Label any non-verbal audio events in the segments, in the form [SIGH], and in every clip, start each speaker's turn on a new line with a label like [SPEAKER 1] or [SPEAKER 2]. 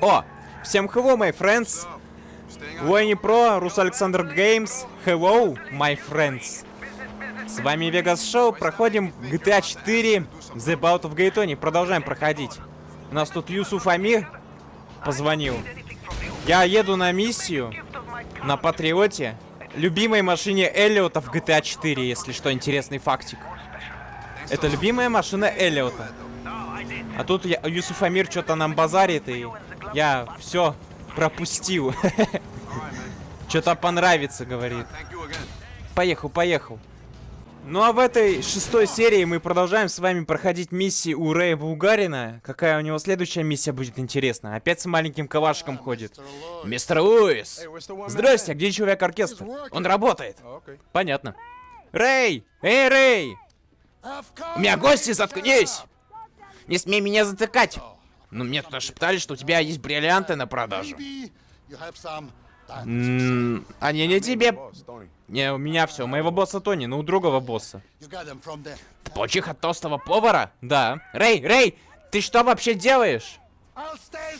[SPEAKER 1] О! Всем hello, my friends! Уэйни Про, Рус Александр Геймс. Hello, my friends! С вами Вегас Шоу. Проходим GTA 4 The Bout of Гайтони. Продолжаем проходить. У нас тут Юсуф Амир позвонил. Я еду на миссию на Патриоте. Любимой машине Эллиота в GTA 4, если что, интересный фактик. Это любимая машина Эллиота. А тут я, Юсуф Амир что-то нам базарит, и я все пропустил. [LAUGHS] Что-то понравится, говорит. Поехал, поехал. Ну а в этой шестой серии мы продолжаем с вами проходить миссии у Рэя Булгарина. Какая у него следующая миссия будет интересна? Опять с маленьким калашком ходит. Мистер Луис! Здрасте, а где человек-оркестр? Он работает. Понятно. Рэй! Эй, Рэй! У меня гости, заткнись! Не смей меня затыкать! Ну, мне тут шептали, что у тебя есть бриллианты на продажу. М они не тебе. Не, у меня все. У моего босса Тони, но у другого босса. Ты получил от толстого повара? Да. Рэй, Рэй, ты что вообще делаешь?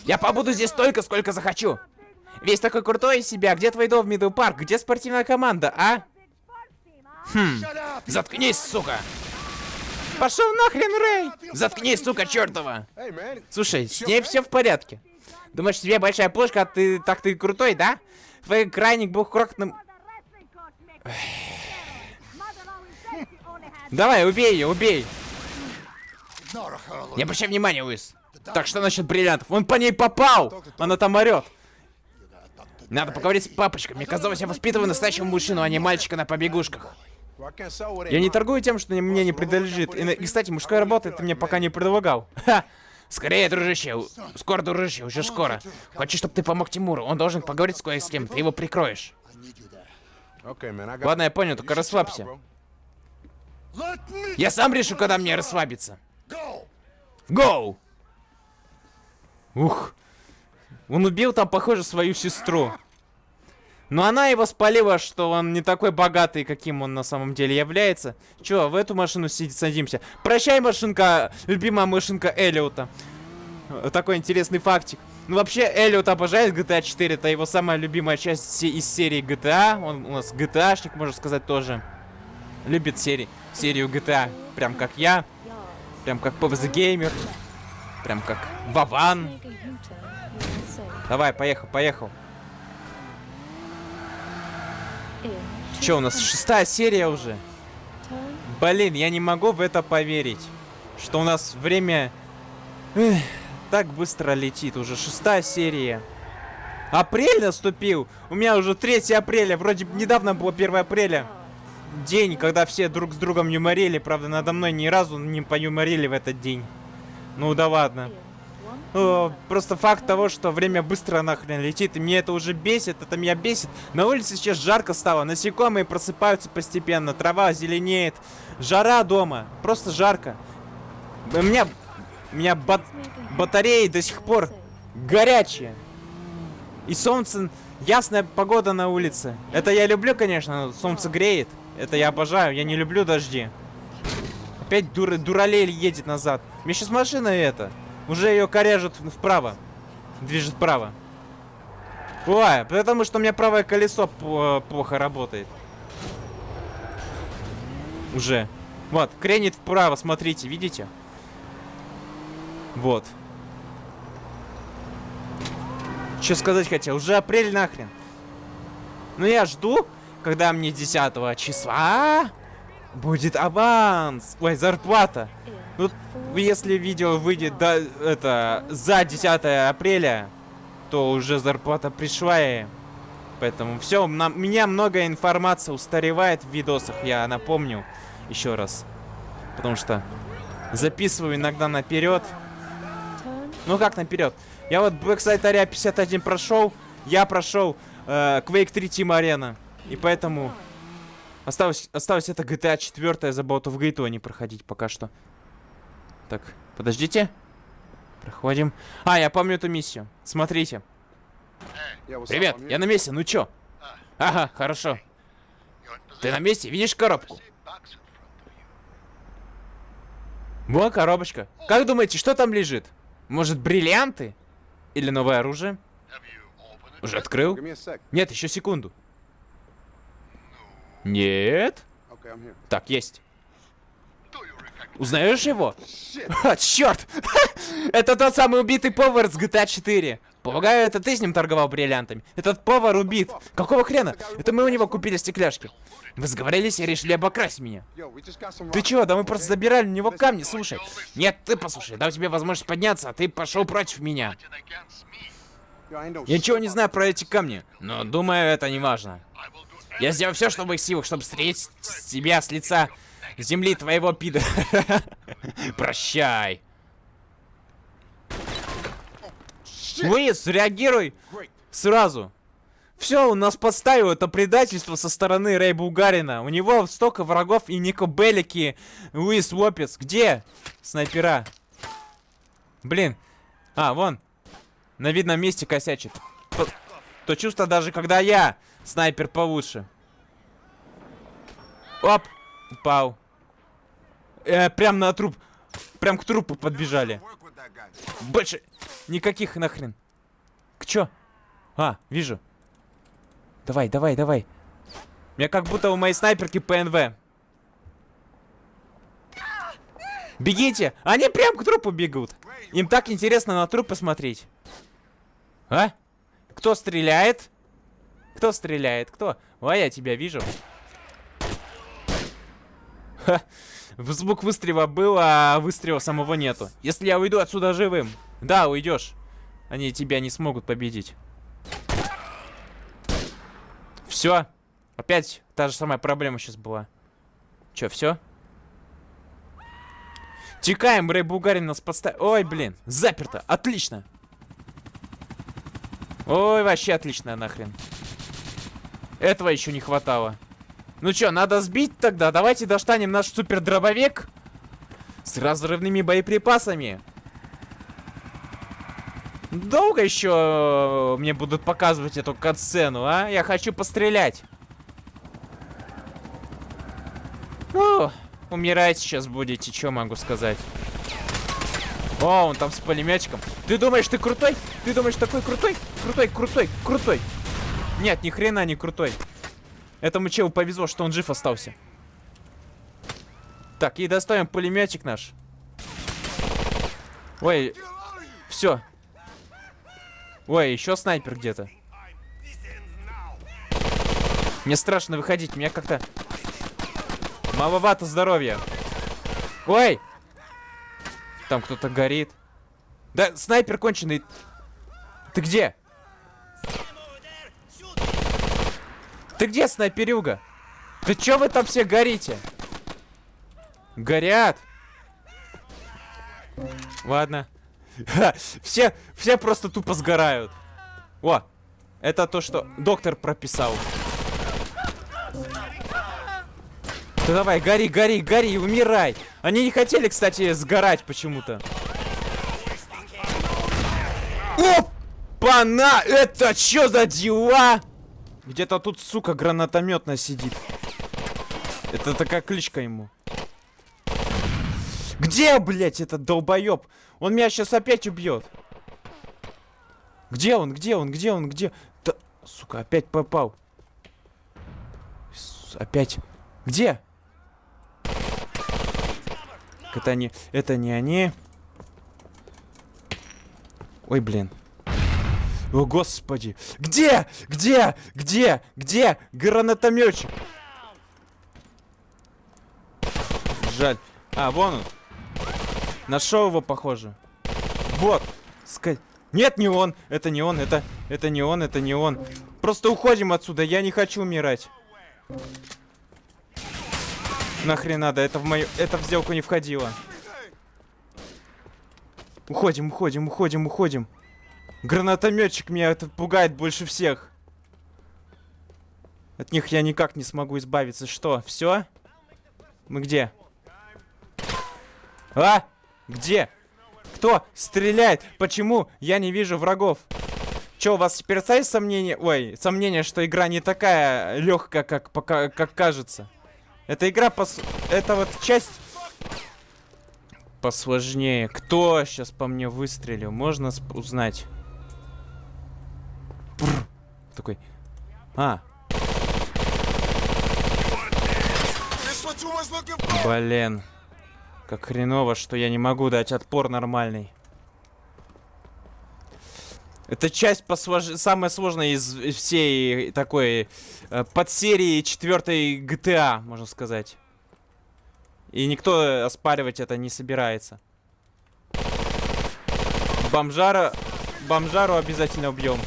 [SPEAKER 1] Я побуду здесь столько, сколько захочу. Весь такой крутой из себя. Где твой дом в Middle Park? Где спортивная команда, а? Хм. Заткнись, сука. Пошел нахрен, Рэй! Заткнись, сука, чертова! Слушай, с ней все в порядке. Думаешь, тебе большая пушка, а ты так ты крутой, да? Твой крайник был крокным... Давай, убей ее, убей! Не обращай внимания, Уис. Так, что насчет бриллиантов? Он по ней попал! Она там орет. Надо поговорить с папочкой. Мне казалось, я воспитываю настоящего мужчину, а не мальчика на побегушках. Я не торгую тем, что мне не принадлежит. И, и кстати, мужская работа ты мне пока не предлагал. Ха! Скорее, дружище. Скоро, дружище, уже скоро. Хочу, чтобы ты помог Тимуру. Он должен поговорить с кое с кем. Ты его прикроешь. Ладно, я понял, только расслабься. Я сам решу, когда мне расслабиться. Гоу! Ух. Он убил там, похоже, свою сестру. Но она его спалила, что он не такой богатый, каким он на самом деле является. Чё, в эту машину садимся. Прощай, машинка, любимая машинка Эллиота. Такой интересный фактик. Ну, вообще, Эллиот обожает GTA 4. Это его самая любимая часть из серии GTA. Он у нас GTA-шник, можно сказать, тоже. Любит серии, серию GTA. Прям как я. Прям как PvZ Gamer. Прям как Вован. Давай, поехал, поехал. Че, у нас шестая серия уже? Блин, я не могу в это поверить. Что у нас время... Эх, так быстро летит. Уже шестая серия. Апрель наступил. У меня уже 3 апреля. Вроде недавно было 1 апреля. День, когда все друг с другом юморили. Правда, надо мной ни разу не поюморили в этот день. Ну да ладно. О, просто факт того, что время быстро нахрен летит, и мне это уже бесит, это меня бесит. На улице сейчас жарко стало, насекомые просыпаются постепенно, трава зеленеет, жара дома, просто жарко. У меня, у меня бат батареи до сих пор горячие. И солнце, ясная погода на улице. Это я люблю, конечно, солнце греет. Это я обожаю, я не люблю дожди. Опять дур, дуралей едет назад. Мне сейчас машина это. Уже ее корежит вправо. Движет вправо. Ой, потому что у меня правое колесо плохо работает. Уже. Вот, кренит вправо, смотрите, видите? Вот. Что сказать хотел? Уже апрель нахрен. Ну я жду, когда мне 10 числа будет аванс. Ой, зарплата. Ну, если видео выйдет до, это, за 10 апреля, то уже зарплата пришла и... Поэтому все, у меня много информации устаревает в видосах, я напомню еще раз. Потому что записываю иногда наперед. Ну как наперед? Я вот Blackside Area 51 прошел, я прошел э, Quake 3 Team Arena. И поэтому осталось, осталось это GTA 4 за Bout of Gate не проходить пока что. Так, подождите. Проходим. А, я помню эту миссию. Смотрите. Привет, я на месте, ну чё? Ага, хорошо. Ты на месте? Видишь коробку? Вот коробочка. Как думаете, что там лежит? Может, бриллианты? Или новое оружие? Уже открыл? Нет, еще секунду. Нет. Так, есть. Узнаешь его? А, [LAUGHS] черт! [LAUGHS] это тот самый убитый повар с GTA 4. Полагаю, это ты с ним торговал бриллиантами. Этот повар убит. Какого хрена? Это мы у него купили стекляшки. Вы сговорились и решили обокрасть меня. Ты чего? Да мы просто забирали у него камни, слушай. Нет, ты послушай, дал тебе возможность подняться, а ты пошел против меня. Я ничего не знаю про эти камни, но думаю, это не важно. Я сделаю все, что в моих силах, чтобы встретить тебя с лица земли твоего пида. [LAUGHS] Прощай. Луис, реагируй сразу. Все, у нас подставил это предательство со стороны Рэй Булгарина. У него столько врагов и Нико Беллики, Луис Лопес. Где снайпера? Блин. А, вон. На видном месте косячит. То, то чувство даже, когда я снайпер получше. Оп. Упал. Э, прям на труп. Прям к трупу подбежали. Больше никаких нахрен. К чё? А, вижу. Давай, давай, давай. Меня как будто у моей снайперки ПНВ. Бегите! Они прям к трупу бегут. Им так интересно на труп посмотреть. А? Кто стреляет? Кто стреляет? Кто? А, я тебя вижу. Ха. Звук выстрела был, а выстрела самого нету. Если я уйду отсюда живым. Да, уйдешь. Они тебя не смогут победить. Все. Опять та же самая проблема сейчас была. Че, все? Текаем, Рэй Бугарин нас подставил. Ой, блин, заперто. Отлично. Ой, вообще отлично нахрен. Этого еще не хватало. Ну чё, надо сбить тогда? Давайте достанем наш супер дробовик с разрывными боеприпасами. Долго еще мне будут показывать эту катсцену, а? Я хочу пострелять. Ну, умирать сейчас будете, что могу сказать. О, он там с пулеметчиком. Ты думаешь, ты крутой? Ты думаешь, такой крутой? Крутой, крутой, крутой. Нет, ни хрена не крутой. Этому челу повезло, что он жив остался. Так, и доставим пулеметчик наш. Ой, все. Ой, еще снайпер где-то. Мне страшно выходить, меня как-то маловато здоровья. Ой! Там кто-то горит. Да, снайпер конченый. Ты где? Ты где, снайперюга? Ты чё вы там все горите? Горят. Ладно. [LAUGHS] Все, все просто тупо сгорают. О, это то, что доктор прописал. Да давай, гори, гори, гори, умирай. Они не хотели, кстати, сгорать почему-то. Опа-на! Это что за дела? Где-то тут, сука, гранатометная сидит. Это такая кличка ему. Где, блядь, этот долбоеб? Он меня сейчас опять убьет. Где он? Где он? Где он? Где? Да, сука, опять попал. Опять. Где? Это не... Это не они. Ой, блин. О, господи. Где? Где? Где? Где? Гранатометчик. Жаль. А, вон он. Нашел его, похоже. Вот. Ска... Нет, не он. Это не он. Это... Это не он. Это не он. Просто уходим отсюда. Я не хочу умирать. Нахрен надо. Это в мою... Это в сделку не входило. Уходим, уходим, уходим, уходим. Гранатометчик меня это пугает больше всех. От них я никак не смогу избавиться. Что, все? Мы где? А? Где? Кто стреляет? Почему я не вижу врагов? Че, у вас теперь остались сомнения? Ой, сомнения, что игра не такая легкая, как, пока, как кажется. Эта игра пос... Это вот часть... Посложнее. Кто сейчас по мне выстрелил? Можно сп- узнать? Такой. А, блин. Как хреново, что я не могу дать отпор нормальный. Это часть посвож- самая сложная из всей такой э, подсерии четвертой GTA, можно сказать. И никто оспаривать это не собирается. Бомжара... Бомжару обязательно убьем.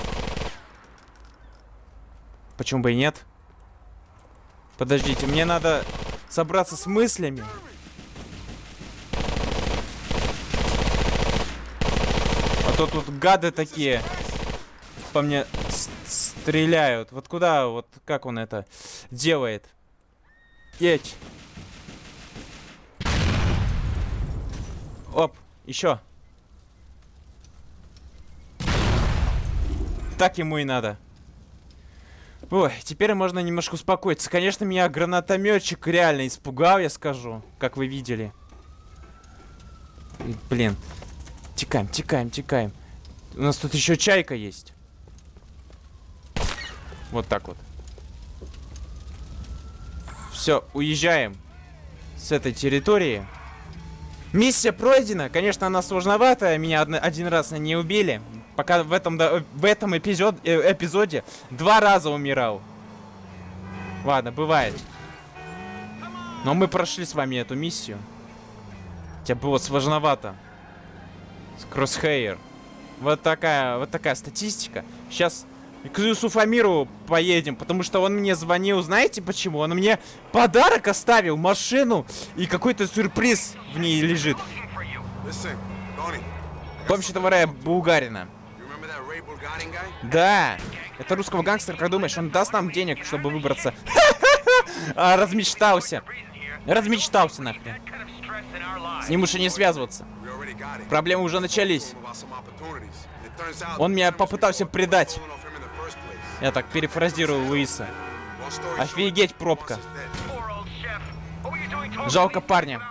[SPEAKER 1] Почему бы и нет? Подождите, мне надо собраться с мыслями. А то тут гады такие по мне стреляют. Вот куда, вот как он это делает? Едь. Оп, еще. Так ему и надо. Ой, теперь можно немножко успокоиться. Конечно, меня гранатометчик реально испугал, я скажу, как вы видели. Блин. Текаем, текаем, текаем. У нас тут еще чайка есть. Вот так вот. Все, уезжаем с этой территории. Миссия пройдена. Конечно, она сложноватая. Меня один раз не убили. Пока в этом, в этом эпизод, э, эпизоде два раза умирал. Ладно, бывает. Но мы прошли с вами эту миссию. Хотя было сложновато. Crosshair. Вот такая, вот такая статистика. Сейчас к Юсуфамиру поедем, потому что он мне звонил, знаете почему? Он мне подарок оставил, машину, и какой-то сюрприз в ней лежит. Помощь товара Булгарина. Да, это русского гангстера, как думаешь, он даст нам денег, чтобы выбраться? [LAUGHS] А, размечтался. Размечтался нахрен. С ним и не связываться. Проблемы уже начались. Он меня попытался предать. Я так перефразирую Луиса. Офигеть, пробка. Жалко парня.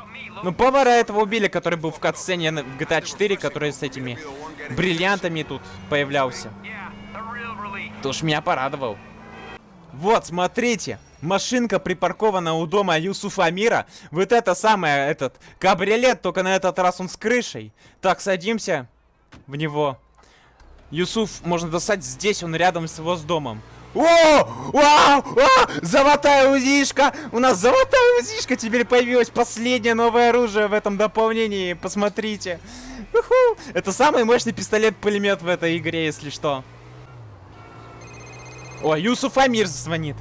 [SPEAKER 1] Ну, повара этого убили, который был в катсцене в GTA 4, который с этими бриллиантами тут появлялся. Ты уж меня порадовал. Вот, смотрите. Машинка припаркована у дома Юсуфа Амира. Вот это самое, этот, кабриолет, только на этот раз он с крышей. Так, садимся в него. Юсуф можно достать здесь, он рядом с его с домом. О! Вау! А! Золотая узишка! У нас золотая узишка теперь появилась. Последнее новое оружие в этом дополнении. Посмотрите. Уху! Это самый мощный пистолет-пулемет в этой игре, если что. О, Юсуф Амир звонит.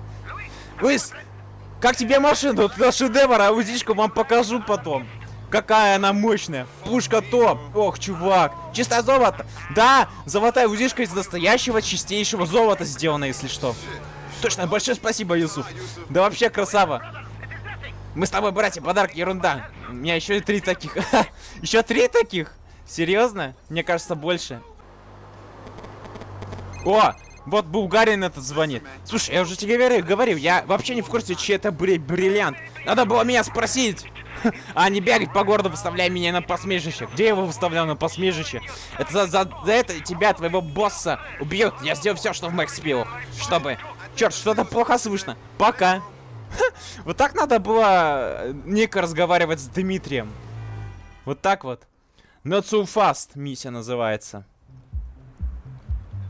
[SPEAKER 1] Луис, как тебе машина? Это шедевр, а узишку вам покажу потом. Какая она мощная. Пушка топ. Ох, чувак. Чистое золото. Да, золотая узишка из настоящего чистейшего золота сделана, если что. Точно, большое спасибо, Юсуф. Да вообще красава. Мы с тобой, братья, подарок ерунда. У меня еще три таких. [LAUGHS] Еще три таких? Серьезно? Мне кажется, больше. О, вот Булгарин этот звонит. Слушай, я уже тебе говорил, говорил, я вообще не в курсе, чей это бри- бриллиант. Надо было меня спросить. [LAUGHS] А не бегать по городу, выставляя меня на посмешище. Где я его выставлял на посмешище? Это за, за, за это тебя, твоего босса, убьют. Я сделаю все, что в моих силах, чтобы... Черт, что-то плохо слышно. Пока. [LAUGHS] Вот так надо было э, Ника разговаривать с Дмитрием. Вот так вот. Not so fast миссия называется.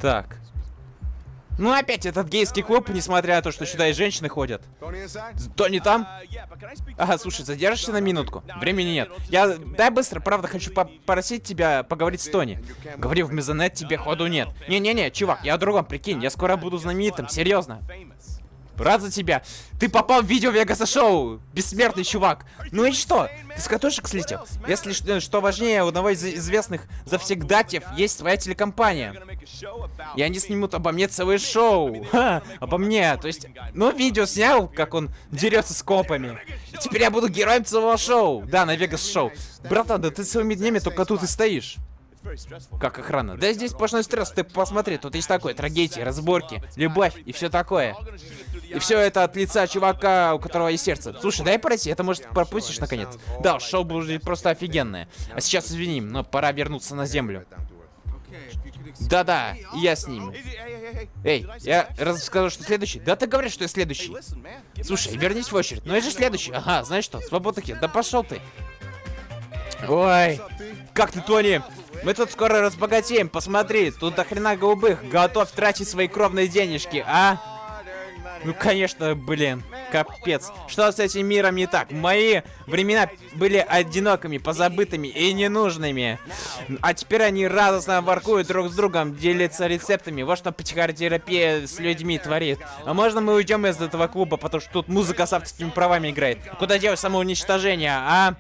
[SPEAKER 1] Так. Ну опять этот гейский клуб, несмотря на то, что сюда и женщины ходят. Тони там? Ага, слушай, задержишься на минутку? Времени нет. Я, дай быстро, правда, хочу попросить тебя поговорить с Тони. Говори в Мезонет, тебе ходу нет. Не-не-не, чувак, я о другом, прикинь, я скоро буду знаменитым, серьезно. Рад за тебя. Ты попал в видео Вегаса Шоу. Бессмертный чувак. Ну и что? Ты с катушек слетел? Если что важнее, у одного из известных завсегдатьев есть своя телекомпания. И они снимут обо мне целое шоу. Ха, обо мне. То есть, ну, видео снял, как он дерется с копами. И теперь я буду героем целого шоу. Да, на Вегас Шоу. Братан, да ты целыми днями только тут и стоишь. Как охрана? Да здесь сплошной стресс, ты посмотри, тут есть такое, трагедии, разборки, любовь и все такое. И все это от лица чувака, у которого есть сердце. Слушай, дай пройти, это может пропустишь наконец. Да, шоу будет просто офигенное. А сейчас извини, но пора вернуться на землю. Да-да, я с ними. Эй, я раз сказал, что следующий? Да ты говоришь, что я следующий. Слушай, вернись в очередь. Ну я же следующий. Ага, знаешь что, свобода Да пошел ты. Ой, как ты, Тони? Мы тут скоро разбогатеем, посмотри, тут до хрена голубых, готов тратить свои кровные денежки, а? Ну, конечно, блин, капец. Что с этим миром не так? Мои времена были одинокими, позабытыми и ненужными. А теперь они радостно воркуют друг с другом, делятся рецептами. Вот что психотерапия с людьми творит. А можно мы уйдем из этого клуба, потому что тут музыка с авторскими правами играет? Куда делать самоуничтожение, а?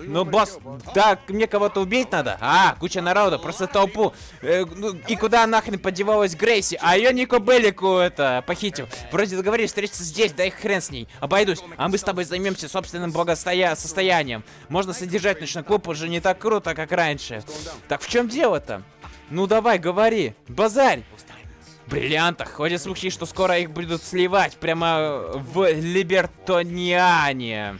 [SPEAKER 1] Ну, босс, да, мне кого-то убить надо. А, куча народа, просто толпу. Э, ну, и куда нахрен подевалась Грейси? А ее Нико Беллику это похитил. Вроде договорились встретиться здесь, да и хрен с ней. Обойдусь. А мы с тобой займемся собственным благостоя... состоянием. Можно содержать ночной клуб уже не так круто, как раньше. Так в чем дело-то? Ну давай, говори. Базарь. Бриллиантах. Ходят слухи, что скоро их будут сливать прямо в Либертониане.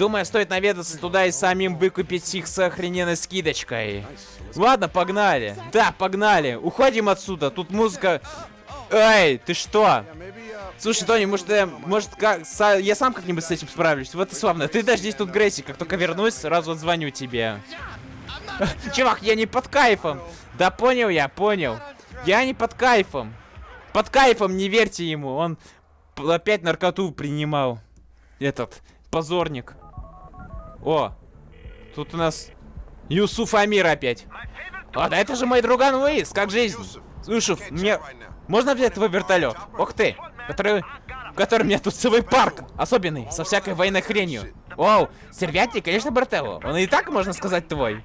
[SPEAKER 1] Думаю, стоит наведаться туда и самим выкупить их с охрененной скидочкой. Ладно, погнали. Да, погнали. Уходим отсюда. Тут музыка... Эй, ты что? Слушай, Тони, может, я, может как, са, я сам как-нибудь с этим справлюсь? Вот и славно. Ты дождись тут, Грейси. Как только вернусь, сразу отзвоню тебе. [LAUGHS] Чувак, я не под кайфом. Да понял я, понял. Я не под кайфом. Под кайфом не верьте ему. Он опять наркоту принимал. Этот позорник. О, тут у нас Юсуф Амир опять. О, да это же мой друган Луис, как жизнь? Слушай, мне... Можно взять твой вертолет? Ох ты, который... Который у меня тут целый парк, особенный, со всякой военной хренью. Оу, сервятник, конечно, Бартелло. Он и так, можно сказать, твой.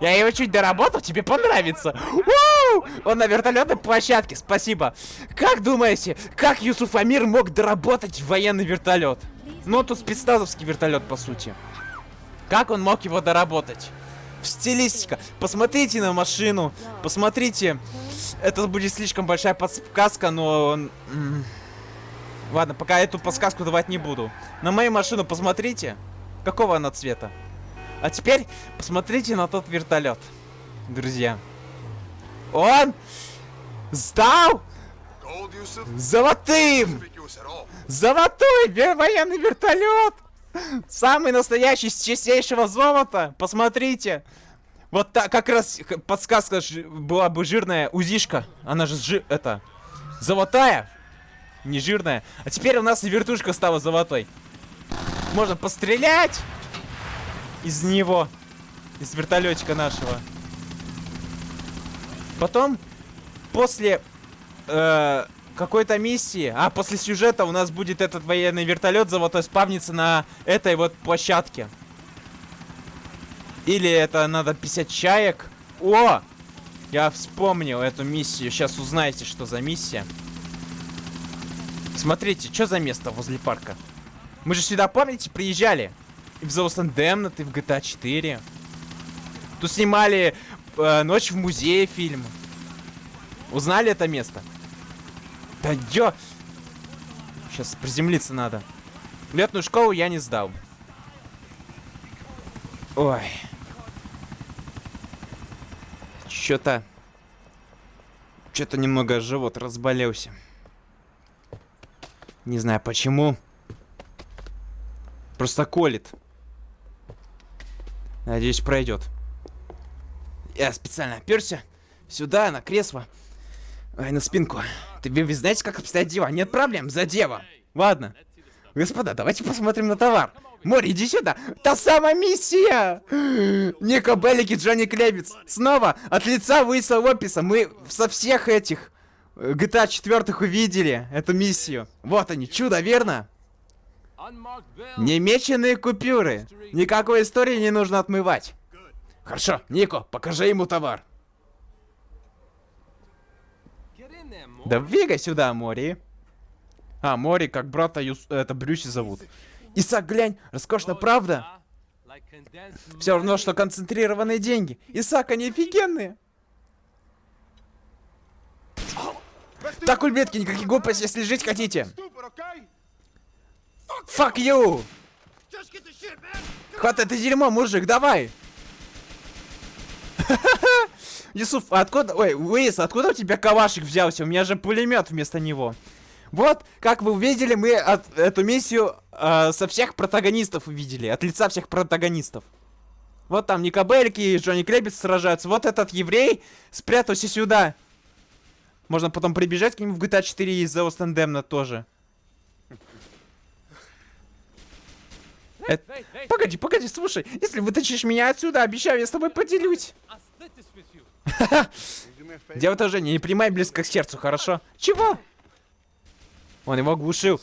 [SPEAKER 1] Я его чуть доработал, тебе понравится. Уу! Он на вертолетной площадке, спасибо. Как думаете, как Юсуф Амир мог доработать военный вертолет? Ну, тут спецназовский вертолет, по сути. Как он мог его доработать? Стилистика. Посмотрите на машину. Посмотрите. Это будет слишком большая подсказка, но... Ладно, пока эту подсказку давать не буду. На мою машину посмотрите. Какого она цвета? А теперь посмотрите на тот вертолет. Друзья. Он стал золотым! Золотой военный вертолет! Самый настоящий, с чистейшего золота. Посмотрите. Вот так, как раз подсказка была бы жирная узишка. Она же жи это, золотая. Не жирная. А теперь у нас и вертушка стала золотой. Можно пострелять из него. Из вертолетика нашего. Потом, после э, какой-то миссии. А, после сюжета у нас будет этот военный вертолет золотой спавниться на этой вот площадке. Или это надо 50 чаек. О! Я вспомнил эту миссию. Сейчас узнаете, что за миссия. Смотрите, что за место возле парка? Мы же сюда, помните, приезжали? И в The Lost и в GTA 4. Тут снимали э, «Ночь в музее» фильм. Узнали это место? Да ё... Сейчас приземлиться надо. Летную школу я не сдал. Ой. Чё-то... Чё-то немного живот разболелся. Не знаю почему. Просто колет. Надеюсь, пройдет. Я специально оперся сюда, на кресло. Ай, на спинку. Ты вы знаете, как обстоят дела? Нет проблем, за дева. Ладно. Господа, давайте посмотрим на товар. Мори, иди сюда. Та самая миссия! Ника Беллики, Джонни Клевиц. Снова от лица Луиса Лопеса. Мы со всех этих GTA 4 увидели эту миссию. Вот они, чудо, верно? Немеченные купюры. Никакой истории не нужно отмывать. Хорошо, Нико, покажи ему товар. Да двигай сюда, Мори. А, Мори, как брата Юс... Это Брюси зовут. Исаак, глянь, роскошно, правда? Все равно, что концентрированные деньги. Исаак, они офигенные. Так, ульбетки, никаких глупостей, если жить хотите. Fuck you! Хватай это дерьмо, мужик, давай! [LAUGHS] Юсуф, а откуда... Ой, Уэйс, откуда у тебя кавашек взялся? У меня же пулемет вместо него. Вот, как вы увидели, мы от, эту миссию э, со всех протагонистов увидели. От лица всех протагонистов. Вот там Никабельки и Джонни Кребец сражаются. Вот этот еврей спрятался сюда. Можно потом прибежать к нему в GTA 4 из The Остендемна тоже. Э, погоди, погоди, слушай. Если вытащишь меня отсюда, обещаю, я с тобой поделюсь. [LAUGHS] Дело тоже не принимай близко к сердцу, хорошо? Чего? Он его оглушил.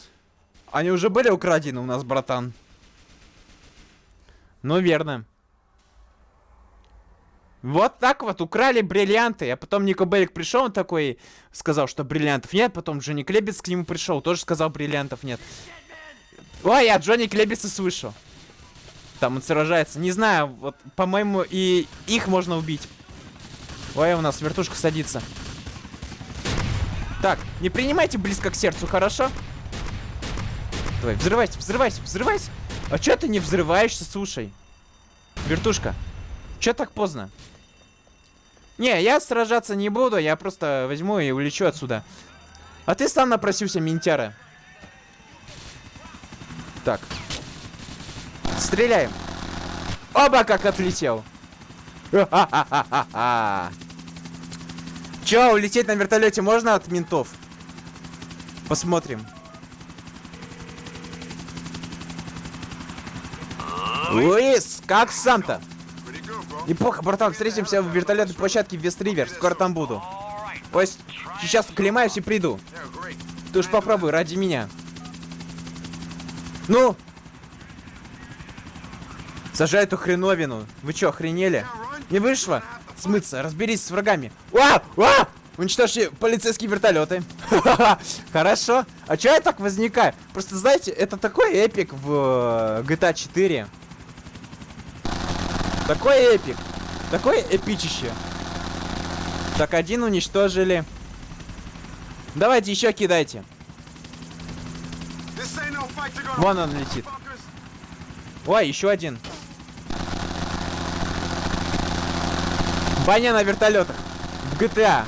[SPEAKER 1] Они уже были украдены у нас, братан. Ну, верно. Вот так вот украли бриллианты. А потом Нико Белик пришел, он такой сказал, что бриллиантов нет. Потом Джонни Клебец к нему пришел, тоже сказал, бриллиантов нет. Ой, я Джонни Клебеца слышу. Там он сражается. Не знаю, вот, по-моему, и их можно убить. Ой, у нас вертушка садится. Так, не принимайте близко к сердцу, хорошо? Давай, взрывайся, взрывайся, взрывайся. А чё ты не взрываешься, слушай? Вертушка, чё так поздно? Не, я сражаться не буду, я просто возьму и улечу отсюда. А ты сам напросился, ментяра. Так. Стреляем. Оба как отлетел. [LAUGHS] Чё, улететь на вертолете можно от ментов? Посмотрим. Луис, как сам-то? Неплохо, братан, встретимся в вертолетной площадке Вестривер. Скоро там буду. Пусть сейчас оклемаюсь и приду. Ты уж попробуй, ради меня. Ну? Сажай эту хреновину. Вы чё, охренели? Не вышло? Смыться, разберись с врагами. А! А! Уничтожьте полицейские вертолеты. [LAUGHS] Хорошо. А чё я так возникаю? Просто знаете, это такой эпик в э, GTA 4. Такой эпик. Такое эпичище. Так, один уничтожили. Давайте еще кидайте. Вон он летит. Ой, еще один. Баня на вертолетах. В GTA.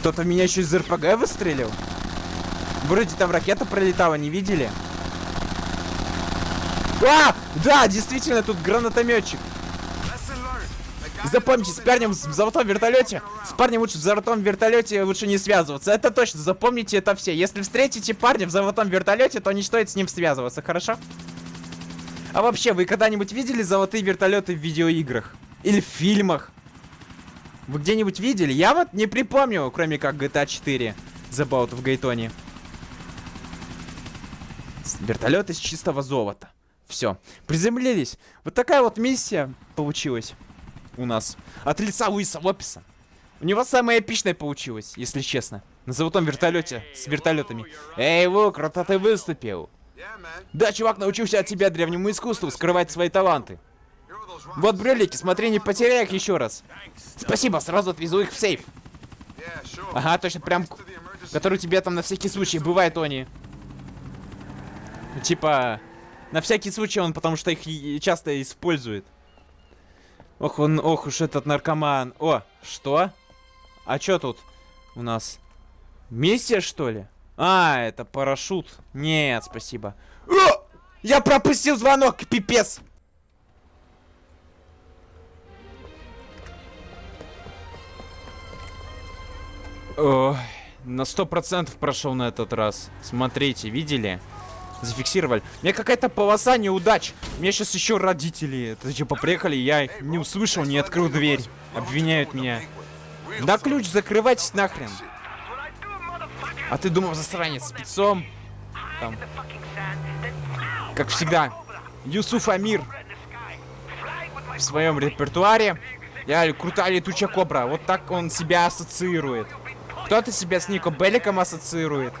[SPEAKER 1] Кто-то в меня еще из РПГ выстрелил. Вроде там ракета пролетала, не видели? А! Да, действительно, тут гранатометчик. Запомните, с парнем в золотом вертолете, с парнем лучше в золотом вертолете лучше не связываться. Это точно, запомните это все. Если встретите парня в золотом вертолете, то не стоит с ним связываться, хорошо? А вообще, вы когда-нибудь видели золотые вертолеты в видеоиграх? Или в фильмах? Вы где-нибудь видели? Я вот не припомню, кроме как GTA 4 The Boat в Гейтоне. Вертолет из чистого золота. Все. Приземлились. Вот такая вот миссия получилась у нас. От лица Луиса Лопеса. У него самая эпичная получилась, если честно. На золотом вертолете с вертолетами. Эй, Лу, круто ты выступил. Да, чувак научился от тебя древнему искусству скрывать свои таланты. Вот брюлики, смотри, не потеряй их еще раз. Спасибо, сразу отвезу их в сейф. Ага, точно, прям, который у тебя там на всякий случай бывает, они. Типа, на всякий случай он, потому что их часто использует. Ох, он, ох уж этот наркоман. О, что? А чё тут у нас? Миссия, что ли? А, это парашют. Нет, спасибо. О! Я пропустил звонок, пипец! Ой, на сто процентов прошел на этот раз. Смотрите, видели? Зафиксировали. У меня какая-то полоса неудач. У меня сейчас еще родители. Это типа приехали, я их не услышал, не открыл дверь. Обвиняют меня. Да ключ, закрывайтесь нахрен. А ты думал, засранец спецом? Там. Как всегда. Юсуф Амир в своем репертуаре. Я крутая летучая кобра. Вот так он себя ассоциирует. Кто-то себя с Нико Белликом ассоциирует.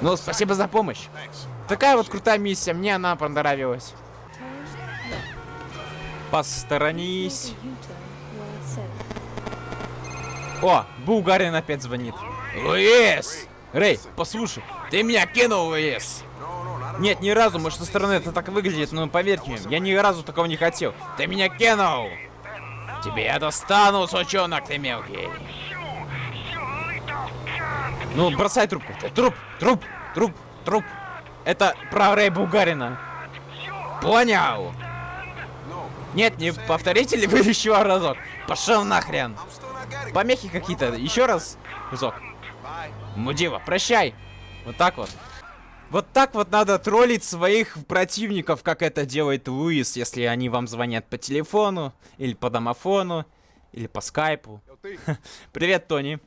[SPEAKER 1] Ну, спасибо за помощь. Такая вот крутая миссия, мне она понравилась. Посторонись. О, Булгарин опять звонит. Луис! Рэй, послушай, ты меня кинул, Луис. Нет, ни разу, может, со стороны это так выглядит, но поверьте мне, я ни разу такого не хотел. Ты меня кинул! Тебе я достану, сучонок ты мелкий. Ну, бросай трубку. Труп, труп, труп, труп. Это про Рэй Бугарина. Понял. Нет, не повторите ли вы [LAUGHS] еще разок? Пошел нахрен. Помехи какие-то. Еще раз. Разок. Мудила, прощай. Вот так вот. Вот так вот надо троллить своих противников, как это делает Луис, если они вам звонят по телефону, или по домофону, или по скайпу. [LAUGHS] Привет, Тони.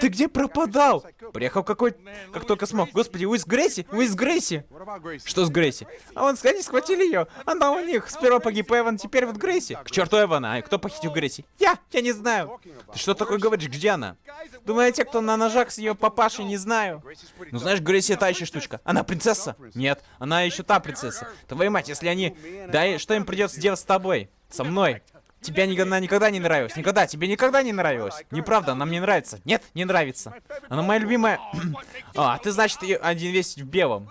[SPEAKER 1] Ты где пропадал? Приехал какой... Как только смог. Господи, Грейси? Уиз Грейси?
[SPEAKER 2] what about Gracie?
[SPEAKER 1] Что с Грейси? А вон, они схватили ее. Она у них. Сперва погиб Эван, теперь вот Грейси. К черту Эвана. А кто похитил Грейси? Я! Я не знаю. Ты что такое говоришь? Где она? Думаю, те, кто на ножах с ее папашей, не знаю. Ну знаешь, Грейси та еще штучка. Она принцесса? Нет, она еще та принцесса. Твою мать, если они... Да и что им придется делать с тобой? Со мной? Тебе ни- она никогда не нравилась. Никогда. Тебе никогда не нравилась. Неправда, она мне нравится. Нет, не нравится. Она моя любимая... [CLEARS THROAT] а, ты значит один весь в белом.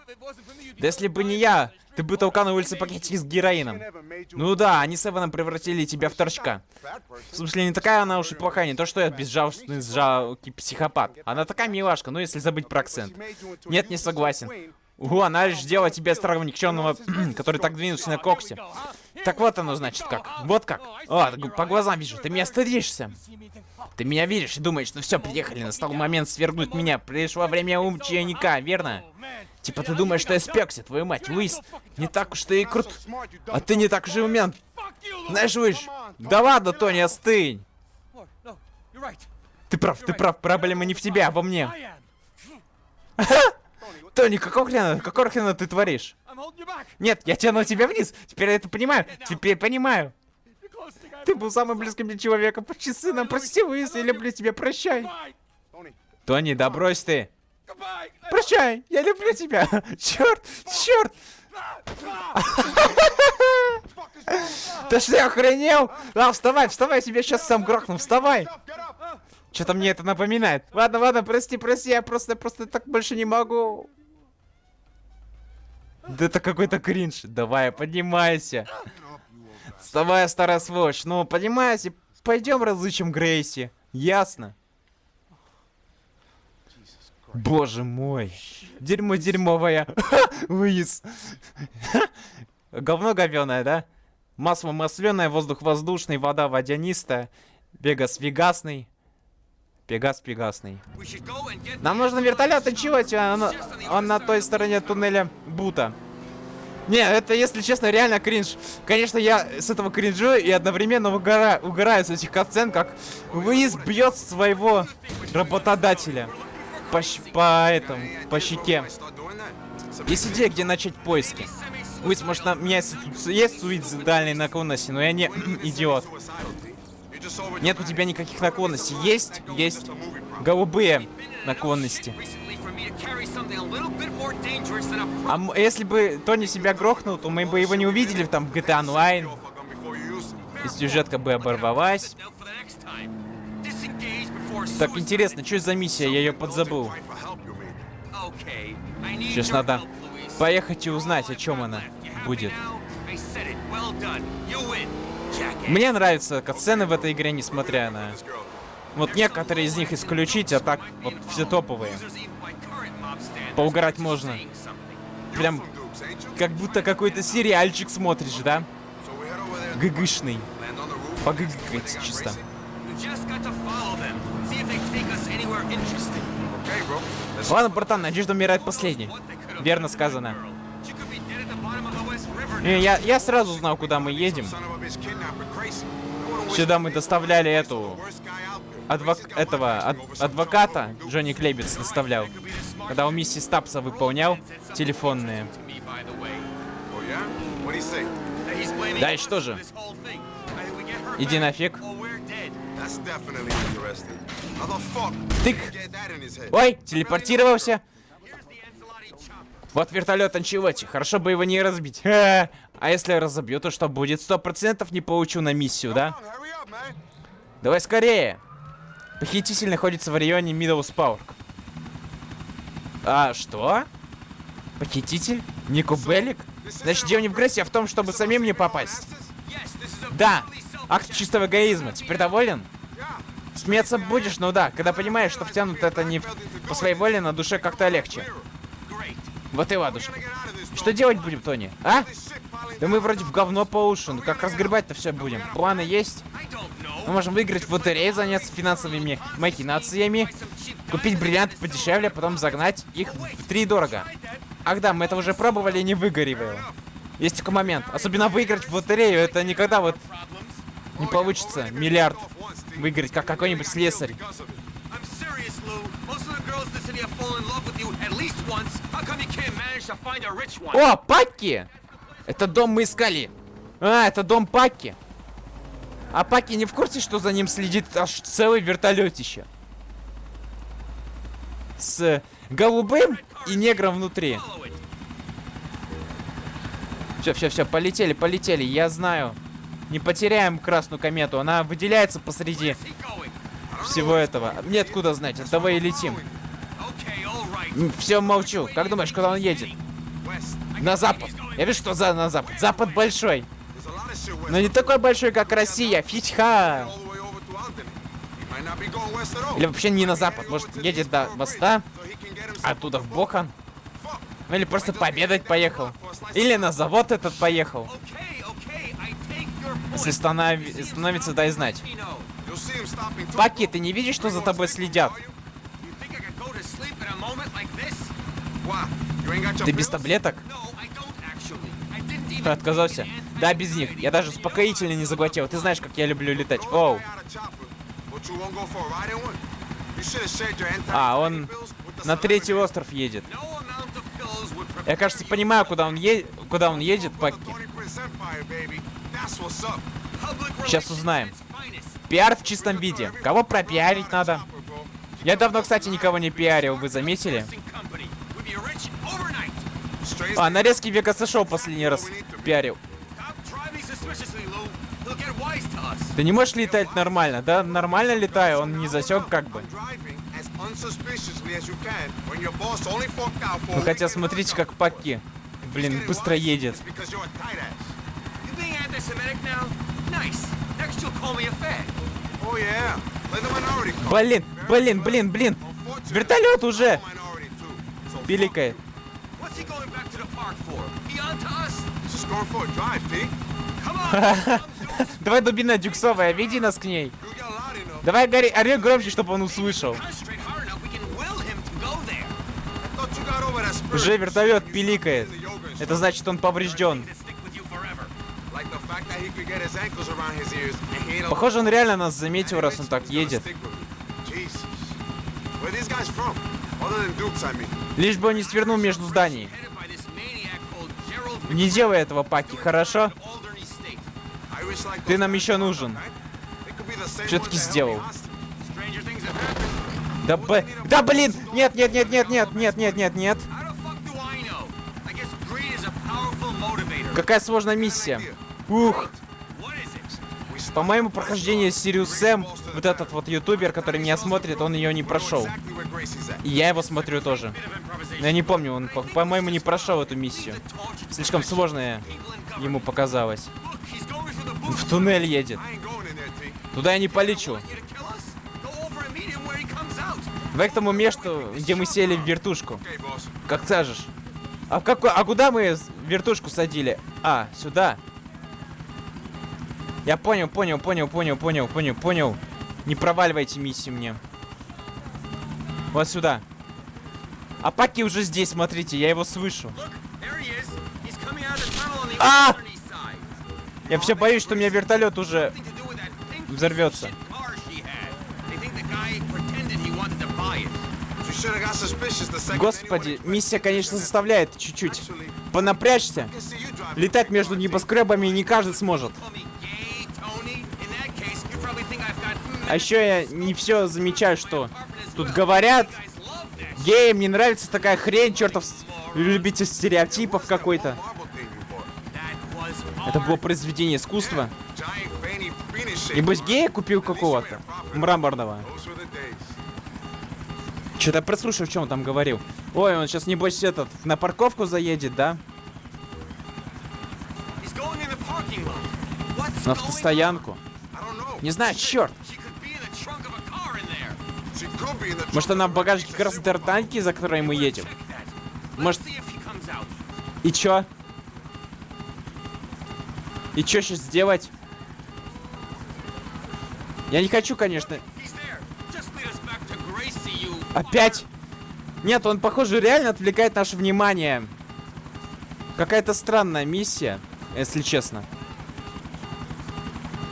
[SPEAKER 1] Да если бы не я, ты бы толкал на улице пакетики с героином. Ну да, они с Эваном превратили тебя в торчка. В смысле, не такая она уж и плохая, не то что я безжалостный, жалкий психопат. Она такая милашка, ну если забыть про акцент. Нет, не согласен. Угу, она лишь сделала тебя старого никчемного, [CLEARS THROAT] который так двинулся на коксе. Так вот оно значит как. Вот как. О, по глазам вижу, ты меня стыдишься. Ты меня видишь и думаешь, ну все, приехали, настал момент свергнуть меня. Пришло время ученика, верно? Типа ты думаешь, что я спекся, твою мать, Луис. Не так уж ты и крут. А ты не так же умен. Знаешь, Луис, да ладно, Тони, остынь. Ты прав, ты прав, проблема не в тебе, а во мне. [LAUGHS] Тони, какого хрена, какого хрена ты творишь? Нет, я тяну тебя вниз. Теперь я это понимаю. Теперь понимаю. Ты был самым близким мне человеком. Почти сыном. Прости, Луис, я люблю тебя. Прощай. Тони, да брось ты. Прощай, я люблю тебя. [LAUGHS] Черт, черт. Ты что, охренел? А, вставай, вставай, тебя сейчас сам грохну. Вставай. Что-то мне это напоминает. Ладно, ладно, прости, прости, я просто, просто так больше не могу. Да это какой-то кринж. Давай, поднимайся. Вставай, старая сволочь. Ну, поднимайся. Пойдем разыщем Грейси. Ясно? Боже мой. Дерьмо дерьмовое. [LAUGHS] Луис. [LAUGHS] Говно говёное, да? Масло масляное, воздух воздушный, вода водянистая. Вегас вегасный. Пегас пегасный. Нам нужно вертолет, чего тебе? Он, он на той стороне туннеля Бута. Не, это, если честно, реально кринж. Конечно, я с этого кринжу и одновременно угора... угораю с этих катсцен, как Луис бьет своего работодателя. По, по этому, по щеке. Есть идея, где начать поиски. Луис, может, на... у меня есть, есть суицидальные наклонности, но я не идиот. Нет у тебя никаких наклонностей. Есть, есть голубые наклонности. А если бы Тони себя грохнул, то мы бы его не увидели там в GTA Online. И сюжетка бы оборвалась. Так интересно, что за миссия? Я ее подзабыл. Сейчас надо поехать и узнать, о чем она будет. Мне нравятся катсцены в этой игре, несмотря на... Вот некоторые из них исключить, а так вот все топовые. Поугарать можно. Прям как будто какой-то сериальчик смотришь, да? Гыгышный. Погыгать чисто. Ладно, братан, надежда умирает последней. Верно сказано.
[SPEAKER 3] Now.
[SPEAKER 1] я, я сразу знал, куда мы едем. Сюда мы доставляли эту адвок... Этого ад- адвоката. Джонни Клейбец доставлял. Когда у миссис Стапса выполнял телефонные.
[SPEAKER 2] Oh,
[SPEAKER 1] Да и что же? Иди нафиг. Тык. Ой, телепортировался. Вот вертолет Анчелоти. Хорошо бы его не разбить. Ха. А если разобью, то что будет? Сто процентов не получу на миссию, да? Давай скорее. Похититель находится в районе Мидоус Пауэрк. А, что? Похититель? Нико Беллик? Значит, дело не в Грессе, а в том, чтобы самим не попасть. Да, акт чистого эгоизма. Теперь доволен? Смеяться будешь, ну да. Когда понимаешь, что втянут это не по своей воле, на душе как-то легче. Вот и ладушка. Что делать будем, Тони? А? Да мы вроде в говно по уши. Ну как разгребать-то все будем? Планы есть? Мы можем выиграть в лотерею, заняться финансовыми махинациями, купить бриллианты подешевле, а потом загнать их в три дорого. Ах да, мы это уже пробовали и не выгореваем. Есть такой момент. Особенно выиграть в лотерею, это никогда вот не получится миллиард выиграть, как какой-нибудь слесарь. О, Пакки! Это дом мы искали. А, это дом Пакки. А Паки не в курсе, что за ним следит аж целый вертолетище. С голубым и негром внутри. Все, все, все, полетели, полетели, я знаю. Не потеряем красную комету, она выделяется посреди всего этого. Мне откуда знать, давай и летим.
[SPEAKER 3] Ну,
[SPEAKER 1] Все, молчу. Как думаешь, куда он едет? На запад. Я вижу, что за на запад. Запад большой. Но не такой большой, как Россия.
[SPEAKER 2] Фичха.
[SPEAKER 1] Или вообще не на запад. Может, едет до моста, оттуда в Бохан. Ну, или просто победать поехал. Или на завод этот поехал. Если станов... становится, дай знать. Паки, ты не видишь, что за тобой следят? Ты без таблеток? Ты отказался? Да, без них. Я даже успокоительно не заглотил. Ты знаешь, как я люблю летать. Оу. А, он на третий остров едет. Я, кажется, понимаю, куда он, е... куда он едет,
[SPEAKER 3] Пакки.
[SPEAKER 1] Сейчас узнаем. Пиар в чистом виде. Кого пропиарить надо? Я давно, кстати, никого не пиарил, вы заметили? А, нарезки Вега США последний раз пиарил. Ты не можешь летать нормально, да? Нормально летаю, он не засек как бы. Ну хотя смотрите, как Паки, блин, быстро едет. Блин, блин, блин, блин. Вертолет уже! Пиликает.
[SPEAKER 3] What's he going back to the park for? He on to us?
[SPEAKER 2] This is score for a drive,
[SPEAKER 3] Pete. [LAUGHS]
[SPEAKER 1] Давай дубина дюксовая, веди нас к ней. Давай, Гарри, ори громче, чтобы он услышал. Уже вертолет пиликает. Это значит, он поврежден. Похоже, он реально нас заметил, раз он так едет. Лишь бы он не свернул между зданий. Не делай этого, Паки, хорошо? Ты нам еще нужен.
[SPEAKER 2] held
[SPEAKER 1] сделал. Да, б... да блин! Нет, нет, нет, нет, нет, нет, нет, нет, нет. Какая сложная миссия. Ух,
[SPEAKER 3] по
[SPEAKER 1] моему прохождению Сириус Сэм, вот этот вот ютубер, который меня смотрит, он ее не прошел. И я его смотрю тоже. Но я не помню, он, по-моему, не прошел эту миссию. Слишком сложная ему показалось. В туннель едет. Туда я не полечу. Давай к тому месту, где мы сели в вертушку. Как скажешь. А, как, а куда мы вертушку садили? А, сюда. Я понял, понял, понял, понял, понял, понял, понял. Не проваливайте миссию мне. Вот сюда. А Паки уже здесь, смотрите, я его слышу.
[SPEAKER 3] А!
[SPEAKER 1] Я вообще боюсь, что у меня вертолет уже взорвется. Господи, миссия, конечно, заставляет чуть-чуть понапрячься. Летать между небоскребами не каждый сможет. А еще я не все замечаю, что тут говорят. гей мне нравится такая хрень, чертов любитель стереотипов какой-то. Это было произведение искусства. Небось гея купил какого-то мраморного. Что-то прослушал, чем он там говорил. Ой, он сейчас небось этот на парковку заедет, да? На автостоянку. Не знаю, черт. Может, она в багажнике как раз танки, за которой мы едем? Может-. И чё? И чё сейчас сделать? Я не хочу, конечно. Опять? Нет, он, похоже, реально отвлекает наше внимание. Какая-то странная миссия, если честно.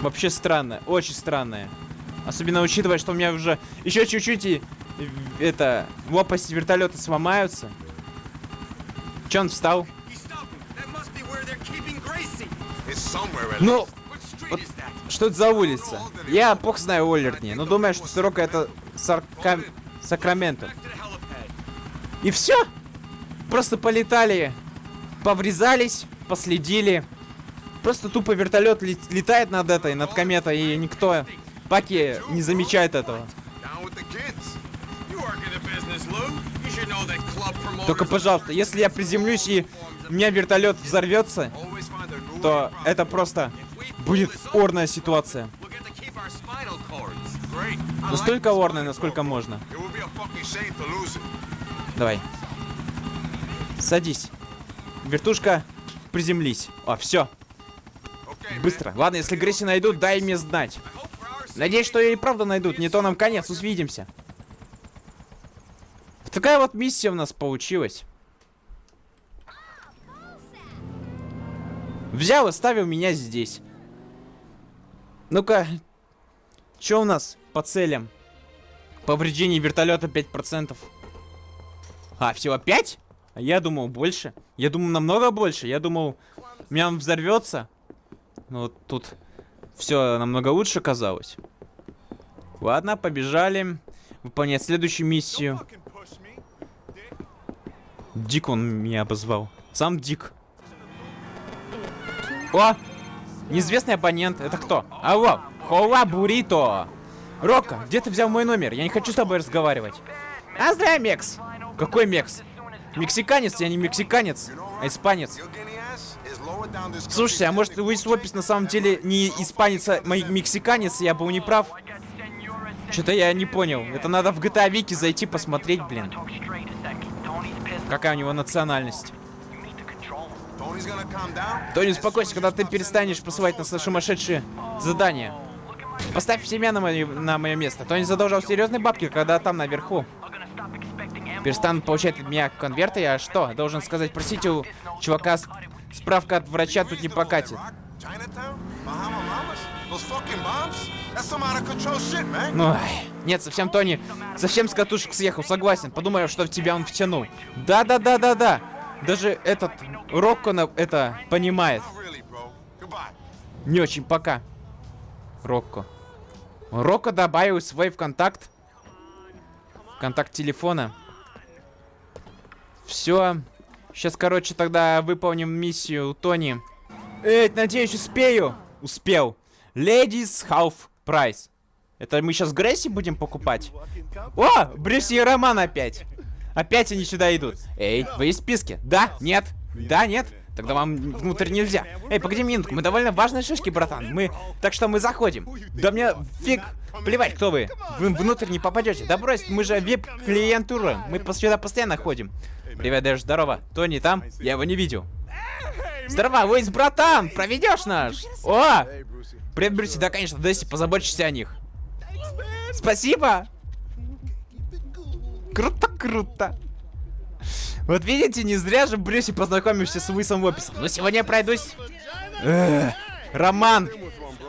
[SPEAKER 1] Вообще странная, очень странная. Особенно учитывая, что у меня уже еще чуть-чуть и э, это лопасти вертолета сломаются. Че он встал? Ну, Вот что это за улица? Я плохо знаю Оллертни, но думаю, что сорока это Сарка... Сакраменто. И все. Просто полетали, поврезались, последили. Просто тупо вертолет летает над этой, над кометой, и никто, паки, не замечает этого. Только, пожалуйста, если я приземлюсь и у меня вертолет взорвется, то это просто будет орная ситуация. Настолько орная, насколько можно. Давай. Садись. Вертушка, приземлись. О, все, быстро. Ладно, если Грейси найдут, дай мне знать. Надеюсь, что ее и правда найдут, не то нам конец, увидимся. Такая вот миссия у нас получилась. Взял и ставил меня здесь. Ну-ка, что у нас по целям? Повреждение вертолета 5%. А, всего 5? А я думал больше. Я думал намного больше. Я думал, у меня он взорвется. Но вот тут все намного лучше казалось. Ладно, побежали выполнять следующую миссию. Дик он меня обозвал. Сам Дик. О! Неизвестный абонент. Это кто? Алло! Хола Бурито! Рокко, где ты взял мой номер? Я не хочу с тобой разговаривать. А здрав, Мекс! Какой Мекс? Мексиканец, я не мексиканец, а испанец. Слушайте, а может Луис Лопес на самом деле не испанец, а мексиканец, я был неправ? Что-то я не понял. Это надо в GTA Вики зайти посмотреть, блин. Какая у него национальность. Тони, успокойся, когда ты перестанешь посылать нас на сумасшедшие задания. Поставь себя на мое, на мое место. Тони задолжал серьезные бабки, когда там наверху. Перестанут получать от меня конверты, а что? Должен сказать, простите, у чувака справка от врача тут не покатит. Ой, нет, совсем Тони, совсем с катушек съехал, согласен. Подумаю, что в тебя он втянул. Да-да-да-да-да. Даже этот Рокко это понимает. Не очень пока. Рокко. Рокко добавил свой в контакт. В контакт телефона. Все. Сейчас, короче, тогда выполним миссию у Тони. Эй, надеюсь, успею. Успел. Ladies Half Price. Это мы сейчас Грейси будем покупать? О, Брюс и Роман опять. Опять они сюда идут. Эй, вы в списке? Да? Нет? Да? Нет? Тогда вам внутрь нельзя. Эй, погоди минутку, мы довольно важные шишки, братан. Мы... Так что мы заходим. Да мне фиг... Плевать, кто вы. Вы внутрь не попадете. Да брось, мы же вип-клиентура. Мы сюда постоянно ходим. Привет, Дэш, здорово. Тони там? Я его не видел. Здорово, вы есть братан! Проведешь наш? О! Брюси, да, конечно, Дэсси, позаботься о них. Спасибо! Круто, круто. Вот видите, не зря же Брюси познакомимся с Уисом Лопесом. Но сегодня я пройдусь... Эх, Роман,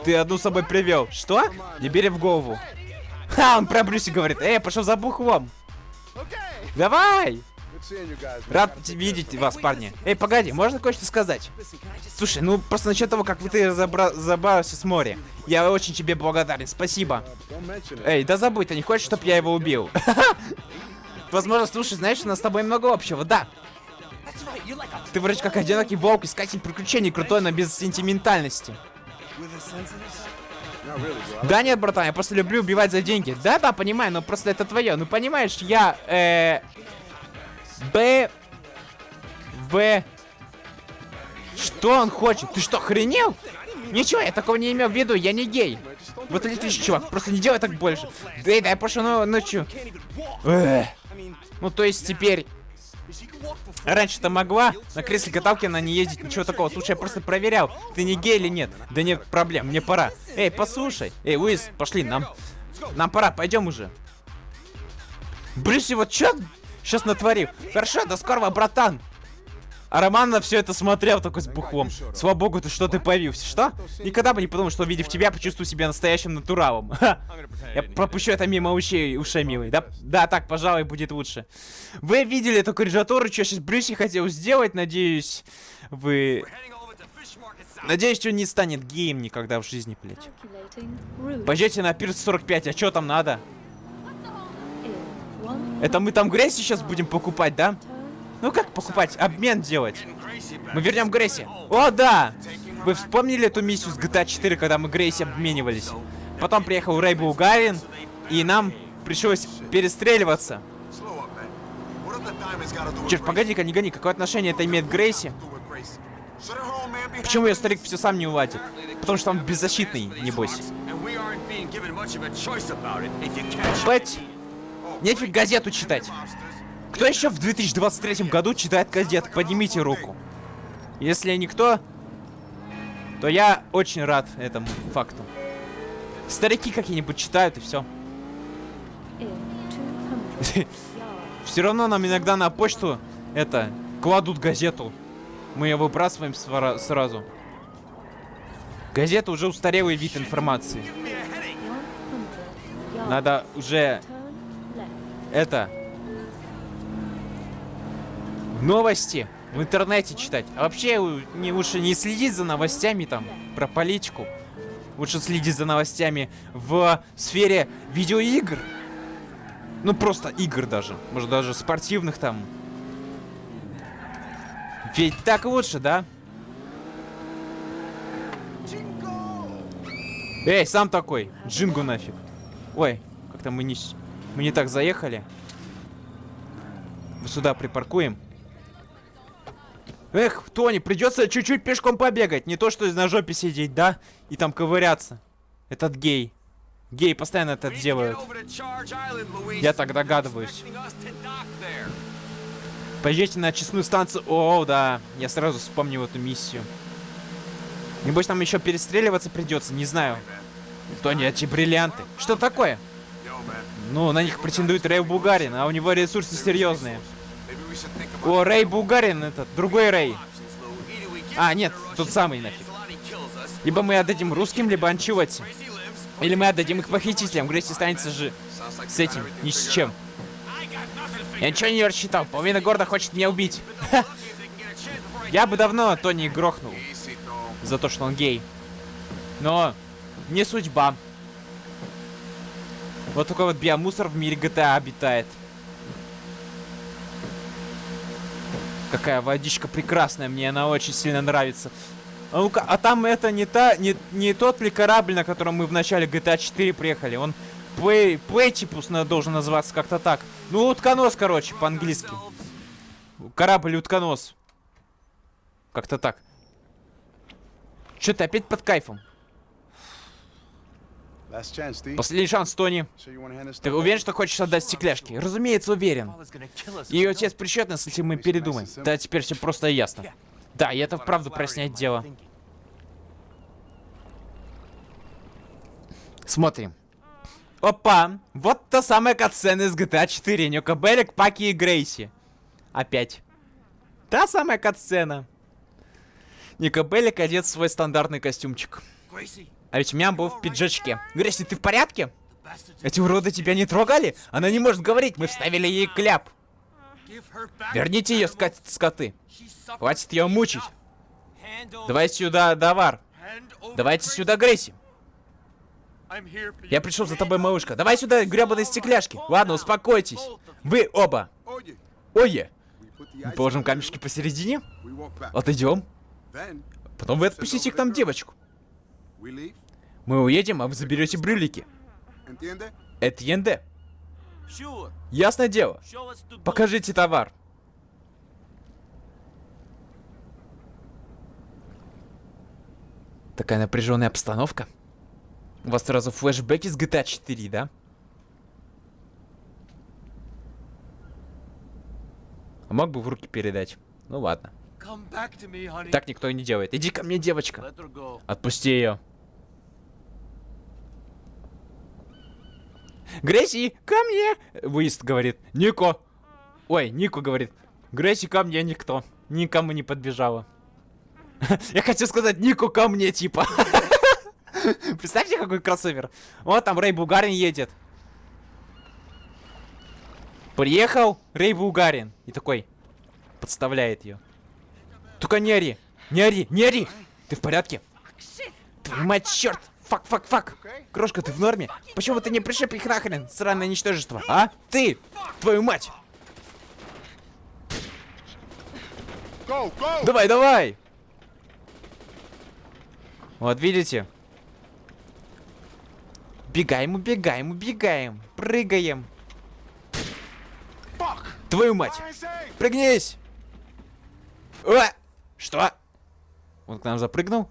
[SPEAKER 1] ты одну с собой привел. Что? Не бери в голову. Ха, он про Брюси говорит. Эй, пошел за бухлом. Давай! Рад видеть вас, парни. Эй, погоди, можно кое-что сказать? Слушай, ну просто насчет того, как ты разобра- забрался с моря. Я очень тебе благодарен, спасибо. Эй, да забудь, ты не хочешь, чтобы я его убил? [LAUGHS] Возможно, слушай, знаешь, у нас с тобой много общего, да. Ты вроде как одинокий волк, искатель приключений, крутой, но без сентиментальности. Да нет, братан, я просто люблю убивать за деньги. Да-да, понимаю, но просто это твое. Ну понимаешь, я, э... Б... В... Что он хочет? Ты что, охренел? Ничего, я такого не имел в виду, я не гей. Вот отлично, чувак, просто не делай так больше. Да и дай ну, ночью. Эх. Ну, то есть теперь... Раньше-то могла на кресле каталки она не ездить, ничего такого. Слушай, я просто проверял, ты не гей или нет. Да нет проблем, мне пора. Эй, послушай. Эй, Уиз, пошли, нам... Нам пора, пойдем уже. Брюси, вот чё сейчас натворил? Хорошо, до скорого, братан. А Роман на все это смотрел такой с бухлом. Слава богу, ты что ты появился. Что? Никогда бы не подумал, что увидев тебя, почувствую себя настоящим натуралом. Я пропущу это мимо ушей, ушей, милый. Да, да, так, пожалуй, будет лучше. Вы видели эту коррижатуру, что сейчас Брюси хотел сделать, надеюсь, вы... Надеюсь, он не станет геем никогда в жизни, блядь. Пойдете на пирс 45, а что там надо? Это мы там грязь сейчас будем покупать, да? Ну как покупать? Обмен делать. Мы вернем Грейси. О, да! Вы вспомнили эту миссию с GTA 4, когда мы Грейси обменивались? Потом приехал Рэй Булгарин, и нам пришлось перестреливаться. Черт, погоди-ка, не гони, какое отношение это имеет Грейси? Почему ее старик все сам не уладит? Потому что он беззащитный, небось.
[SPEAKER 3] And
[SPEAKER 1] нефиг газету читать. Кто еще в 2023 году читает газеты? Поднимите руку. Если никто, то я очень рад этому факту. Старики какие-нибудь читают и все.
[SPEAKER 4] in 200 yards. [LAUGHS]
[SPEAKER 1] Все равно нам иногда на почту это кладут газету. Мы ее выбрасываем сразу. Газета уже устарелый вид информации.
[SPEAKER 4] 100 yards.
[SPEAKER 1] Надо уже. Это новости в интернете читать. А вообще не лучше не следить за новостями там про политику. Лучше следить за новостями в сфере видеоигр. Ну просто игр даже. Может даже спортивных там. Ведь так лучше, да? Эй, сам такой. Джингу нафиг. Ой, как-то мы не, мы не так заехали. Сюда припаркуем. Эх, Тони, придется чуть-чуть пешком побегать. Не то, что на жопе сидеть, да? И там ковыряться. Этот гей. Гей постоянно это делают. Я так догадываюсь. Поезжайте на честную станцию. О, да. Я сразу вспомнил эту миссию. Небось, нам еще перестреливаться придется, не знаю. Тони, эти бриллианты. Что такое? Ну, на них претендует Рэй Бугарин, а у него ресурсы серьезные. О, Рэй Бугарин этот, другой Рэй. А, нет, тот самый нафиг. Либо мы отдадим русским, либо Анчевати. Или мы отдадим их похитителям. Грейси останется же с этим, ни с чем. Я ничего не рассчитал. Половина города хочет меня убить. [LAUGHS] Я бы давно Тони грохнул за то, что он гей. Но не судьба. Вот такой вот биомусор в мире GTA обитает. Какая водичка прекрасная, мне она очень сильно нравится. А, ну-ка, а там это не та, не, не тот ли корабль, на котором мы в начале GTA 4 приехали? Он Плейтипус на- должен называться как-то так. Ну, утконос, короче, по-английски. Корабль утконос. Как-то так. Что ты опять под кайфом? Последний шанс, Тони. Ты уверен, что хочешь отдать стекляшки? Разумеется, уверен. Ее отец причет нас, если мы передумаем. Да, теперь все просто и ясно. Да, и это вправду проясняет дело. Смотрим. Опа! Вот та самая катсцена из GTA 4. Нюка Беллик, Паки и Грейси. Опять. Та самая катсцена. Ника Беллик одет в свой стандартный костюмчик. А ведь Мям был в пиджачке. Грейси, ты в порядке? Эти уроды тебя не трогали? Она не может говорить, мы вставили ей кляп. Верните ее, скат скоты. Хватит ее мучить. Давай сюда, Давар. Давайте сюда, Грейси. Я пришел за тобой, малышка. Давай сюда, гребаные стекляшки. Ладно, успокойтесь. Вы оба. Ое. Мы положим камешки посередине. Отойдем. Потом вы отпустите к нам девочку. Мы уедем, а вы заберете брюлики. Это янде. Ясное дело. Покажите товар. Такая напряженная обстановка. У вас сразу флешбеки с GTA 4, да? А мог бы в руки передать? Ну ладно.
[SPEAKER 3] Me.
[SPEAKER 1] Так никто и не делает. Иди ко мне, девочка. Отпусти ее. Грейси, ко мне! Выезд говорит. Нико. Ой, Нико говорит. Грейси, ко мне никто. Никому не подбежала. [LAUGHS] Я хотел сказать Нико ко мне, типа. [LAUGHS] Представьте, какой кроссовер. Вот там Рэй Бугарин едет. Приехал Рэй Бугарин. И такой подставляет ее. Только не ори! Не ори! Не ори! Ты в порядке? Твою мать, черт! Фак, фак, фак! Крошка, ты в норме? Почему ты не пришиб их нахрен, сраное ничтожество, а? Ты! Твою мать!
[SPEAKER 2] Go, go!
[SPEAKER 1] Давай, давай! Вот, видите? Бегаем, убегаем, убегаем. Прыгаем.
[SPEAKER 2] Fuck!
[SPEAKER 1] Твою мать! Прыгнись! А! Что? Он к нам запрыгнул?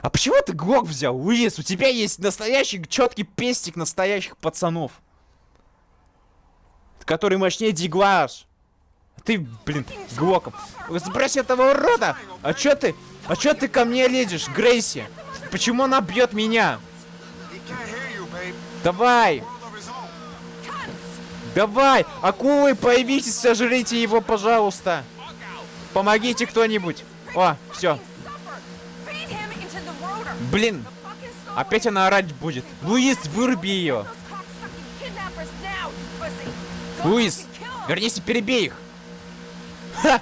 [SPEAKER 1] А почему ты глок взял, Луис? У тебя есть настоящий четкий пестик настоящих пацанов. Который мощнее Диглаш. Ты, блин, глоком. Сбрось этого урода! А чё ты? А чё ты ко мне лезешь, Грейси? Почему она бьет меня? Давай! Давай! Акулы, появитесь, сожрите его, пожалуйста! Помогите кто-нибудь! О, все. Блин, опять она орать будет. Луис, выруби ее! Луис, вернись и перебей их! Ха!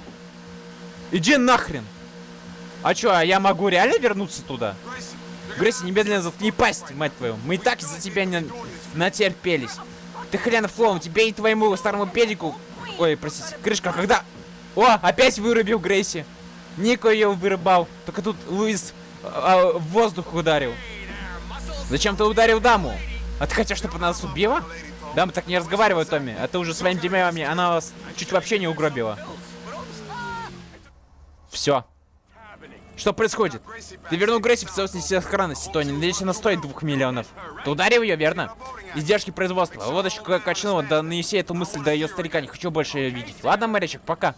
[SPEAKER 1] Иди нахрен! А чё, а я могу реально вернуться туда? Грейси, немедленно заткни пасть, мать твою. Мы и так из-за тебя не натерпелись. Ты хренов клоун, тебе и твоему старому педику... Ой, простите, крышка, когда... О, опять вырубил Грейси. Нико ее вырубал. Только тут Луис а, в воздух ударил. Зачем ты ударил даму? А ты хотел, чтобы она нас убила? Дамы так не разговаривают, Томми. А ты уже своими демями, она вас чуть вообще не угробила. Все. Что происходит? Ты вернул Грейси в целостности сохранности, Тони. Надеюсь, она стоит двух миллионов. Ты ударил ее, верно? Издержки производства. Вот еще качнула, да нанеси эту мысль до ее старика. Не хочу больше ее видеть. Ладно, морячек, пока.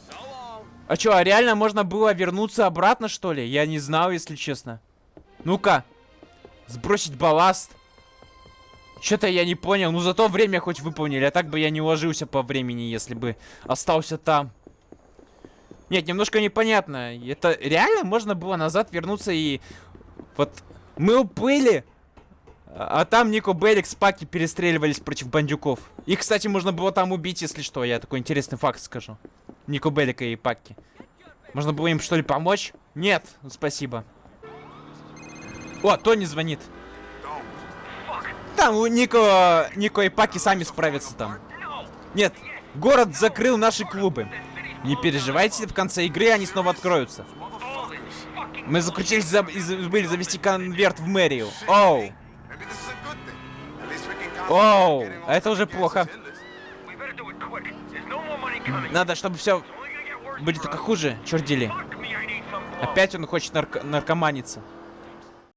[SPEAKER 1] А что, а реально можно было вернуться обратно, что ли? Я не знал, если честно. Ну-ка. Сбросить балласт. Что-то я не понял. Ну, зато время хоть выполнили. А так бы я не уложился по времени, если бы остался там. Нет, немножко непонятно. Это реально можно было назад вернуться и... Вот мы уплыли, а там Нико Беллик с Паки перестреливались против бандюков. И, кстати, можно было там убить, если что. Я такой интересный факт скажу. Нико Беллика и Паки. Можно было им, что ли, помочь? Нет, спасибо. О, Тони звонит. Там у Нико, Нико и Паки сами справятся там. Нет, город закрыл наши клубы. Не переживайте, в конце игры они снова откроются. Мы закрутились за... и забыли завести конверт в мэрию. Оу, оу, а это уже плохо. Надо, чтобы все будет только хуже, черт дели. Опять он хочет нарко- наркоманиться.